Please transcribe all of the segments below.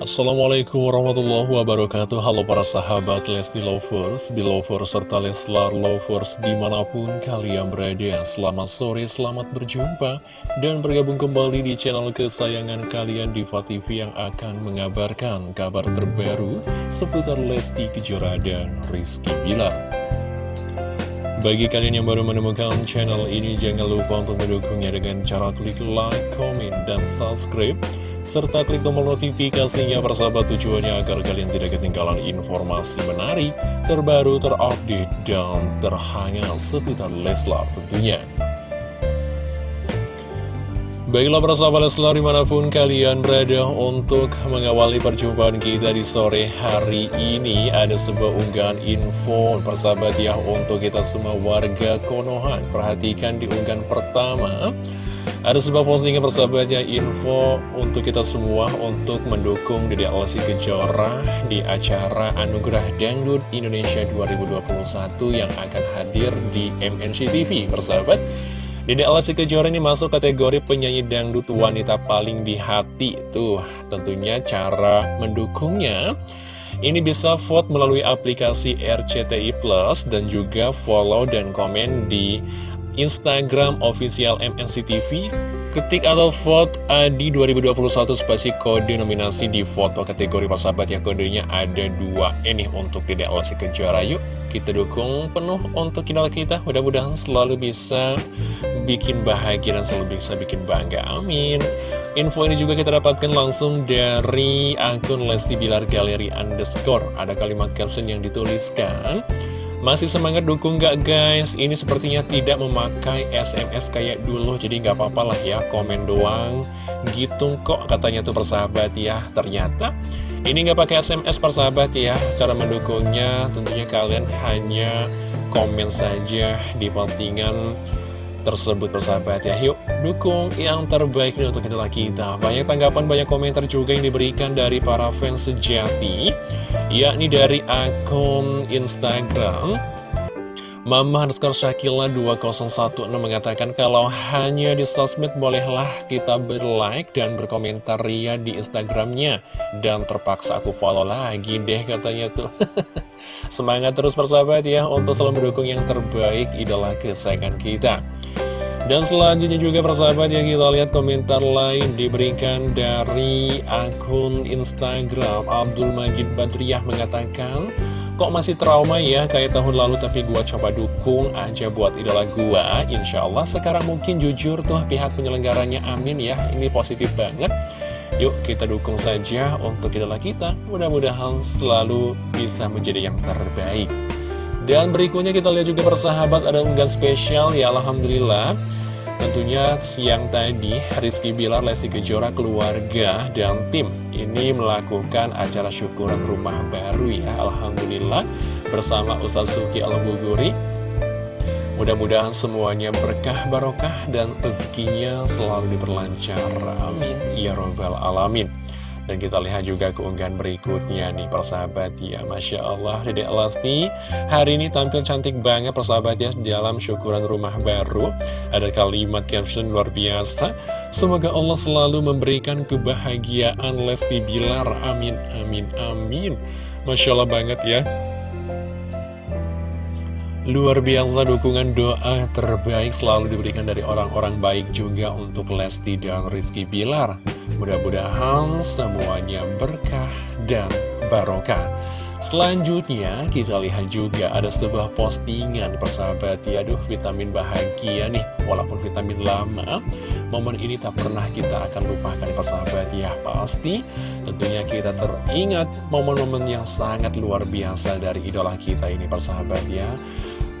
Assalamualaikum warahmatullahi wabarakatuh. Halo para sahabat Lesti Lovers, Belovers, serta Leslar Lovers di mana pun kalian berada. Selamat sore, selamat berjumpa dan bergabung kembali di channel kesayangan kalian Diva TV yang akan mengabarkan kabar terbaru seputar Lesti Kejora dan Rizky Bilar. Bagi kalian yang baru menemukan channel ini, jangan lupa untuk mendukungnya dengan cara klik like, comment, dan subscribe serta klik tombol notifikasinya persahabat tujuannya agar kalian tidak ketinggalan informasi menarik, terbaru, terupdate, dan terhangat seputar Leslar tentunya. Baiklah persahabat Leslar di mana pun kalian berada untuk mengawali perjumpaan kita di sore hari ini Ada sebuah unggahan info persahabat ya untuk kita semua warga Konoha Perhatikan di unggahan pertama ada sebuah postingan persahabatnya info untuk kita semua untuk mendukung Dede Alasi Kejora di acara Anugerah Dangdut Indonesia 2021 yang akan hadir di MNC TV persahabat. Dede Alasi Kejora ini masuk kategori penyanyi dangdut wanita paling di hati. Tuh, tentunya cara mendukungnya ini bisa vote melalui aplikasi RCTI Plus dan juga follow dan komen di Instagram official MNC TV Ketik atau vote Adi 2021 spasi kode nominasi di foto kategori persahabat ya kodenya ada dua. Ini untuk tidak Lesti Kejora yuk kita dukung penuh untuk idola kita. Mudah-mudahan selalu bisa bikin bahagia dan selalu bisa bikin bangga. Amin. Info ini juga kita dapatkan langsung dari akun Lesti Bilar Galeri Underscore. Ada kalimat caption yang dituliskan masih semangat dukung gak guys? Ini sepertinya tidak memakai SMS kayak dulu Jadi gak apa-apa lah ya komen doang. Gitu kok katanya tuh persahabat ya. Ternyata ini gak pakai SMS persahabat ya Cara mendukungnya. Tentunya kalian hanya komen saja di postingan tersebut persahabat ya. Yuk dukung yang terbaik nih untuk kita kita. Banyak tanggapan, banyak komentar juga yang diberikan dari para fans sejati Yakni dari akun Instagram Mama underscore Shakila 2016 mengatakan kalau hanya di sosmed bolehlah kita berlike dan berkomentar ria di Instagramnya. Dan terpaksa aku follow lagi deh katanya tuh. Semangat terus persahabat ya untuk selalu mendukung yang terbaik idola kesayangan kita dan selanjutnya juga persahabat yang kita lihat komentar lain diberikan dari akun Instagram. Abdul Majid Badriah mengatakan Kok masih trauma ya kayak tahun lalu tapi gua coba dukung aja buat idola gua. Insya Allah sekarang mungkin jujur tuh pihak penyelenggaranya amin ya Ini positif banget. Yuk kita dukung saja untuk idola kita. Mudah-mudahan selalu bisa menjadi yang terbaik. Dan berikutnya kita lihat juga persahabat ada unggahan spesial. Ya Alhamdulillah Tentunya siang tadi Rizky Bilar, Lesti Kejora, keluarga, dan tim ini melakukan acara syukuran rumah baru ya. Alhamdulillah bersama Ustaz Suki Al-Buguri. Mudah-mudahan semuanya berkah barokah dan rezekinya selalu diperlancar. Amin. Ya Robbal Alamin dan kita lihat juga keunggahan berikutnya nih persahabat ya. Masya Allah Dede Elasti. Hari ini tampil cantik banget persahabat ya Dalam syukuran rumah baru. Ada kalimat caption luar biasa. Semoga Allah selalu memberikan kebahagiaan Lesti Bilar. Amin amin amin. Masya Allah banget ya. Luar biasa dukungan doa terbaik selalu diberikan dari orang-orang baik juga untuk Lesti dan Rizky Bilar. Mudah-mudahan semuanya berkah dan barokah. Selanjutnya kita lihat juga ada sebuah postingan persahabat. Ya Aduh vitamin bahagia nih. Walaupun vitamin lama Momen ini tak pernah kita akan lupakan persahabat. Ya Pasti tentunya kita teringat momen-momen yang sangat luar biasa dari idola kita ini persahabat ya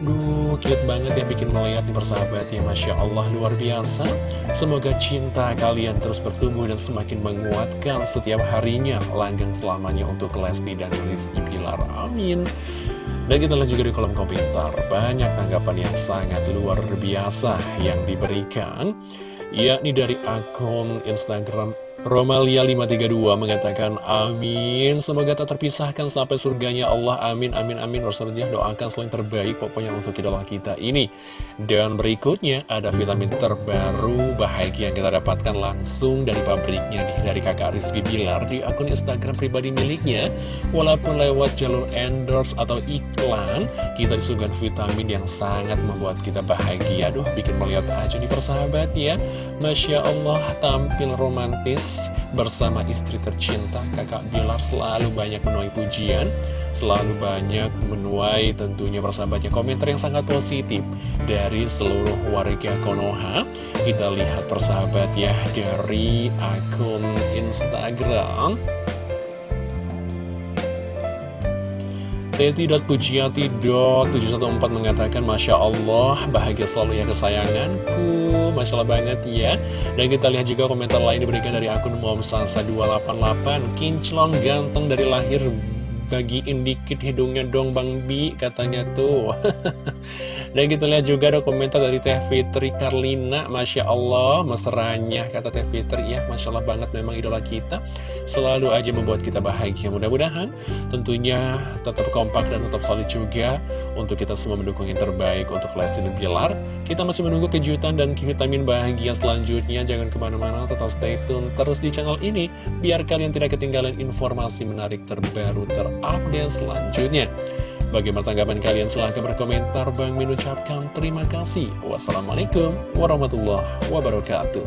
Duh, cute banget ya bikin melihat nih persahabat ya Masya Allah luar biasa. Semoga cinta kalian terus bertumbuh dan semakin menguatkan setiap harinya Langgang selamanya untuk Lesti dan Rizky Pilar Amin. Dan kita lihat juga di kolom komentar Banyak tanggapan yang sangat luar biasa yang diberikan yakni dari akun Instagram Romalia 532 mengatakan amin. Semoga tak terpisahkan sampai surganya Allah. Amin amin amin. Rasulullah doakan selain terbaik pokoknya untuk idola kita ini. Dan berikutnya ada vitamin terbaru bahagia yang kita dapatkan langsung dari pabriknya nih Dari kakak Rizky Bilar di akun Instagram pribadi miliknya. Walaupun lewat jalur endorse atau iklan Kita disuguhkan vitamin yang sangat membuat kita bahagia. Aduh bikin melihat aja nih persahabat ya. Masya Allah tampil romantis bersama istri tercinta kakak Bilar selalu banyak menuai pujian selalu banyak menuai tentunya persahabatnya komentar yang sangat positif dari seluruh warga Konoha. Kita lihat persahabat ya dari akun Instagram Teti.pujiati.714 mengatakan Masya Allah bahagia selalu ya kesayanganku. Masya Allah banget ya. Dan kita lihat juga komentar lain diberikan dari akun Momsasa288 Kinclong ganteng dari lahir bagiin dikit hidungnya dong Bang Bi katanya tuh. Dan kita lihat juga ada komentar dari Teh Fitri Karlina. Masya Allah, mesranya kata Teh Fitri. Ya Masya Allah banget memang idola kita. Selalu aja membuat kita bahagia. Mudah-mudahan tentunya tetap kompak dan tetap solid juga Untuk kita semua mendukung yang terbaik untuk Lesti dan Pilar Kita masih menunggu kejutan dan vitamin bahagia selanjutnya Jangan ke mana-mana, tetap stay tune terus di channel ini Biar kalian tidak ketinggalan informasi menarik terbaru terupdate selanjutnya Bagaimana tanggapan kalian? Silahkan berkomentar. Bang Min ucapkan terima kasih. Wassalamualaikum warahmatullahi wabarakatuh.